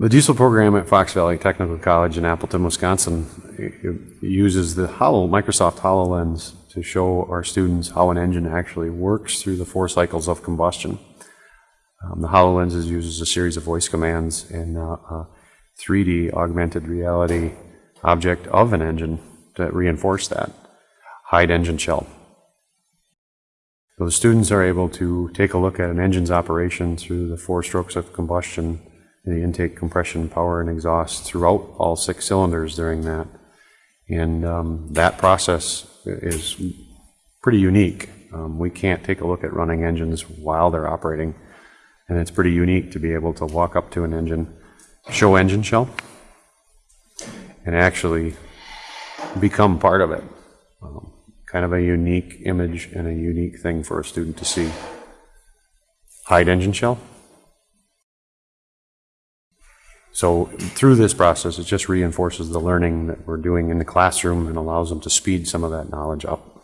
The diesel program at Fox Valley Technical College in Appleton, Wisconsin uses the Holo, Microsoft HoloLens to show our students how an engine actually works through the four cycles of combustion. Um, the HoloLens uses a series of voice commands and uh, a 3D augmented reality object of an engine to reinforce that. Hide engine shell. So the students are able to take a look at an engine's operation through the four strokes of combustion, the intake, compression, power, and exhaust throughout all six cylinders during that. And um, that process is pretty unique. Um, we can't take a look at running engines while they're operating. And it's pretty unique to be able to walk up to an engine, show engine shell, and actually become part of it. Um, kind of a unique image and a unique thing for a student to see. Hide engine shell. So through this process, it just reinforces the learning that we're doing in the classroom and allows them to speed some of that knowledge up.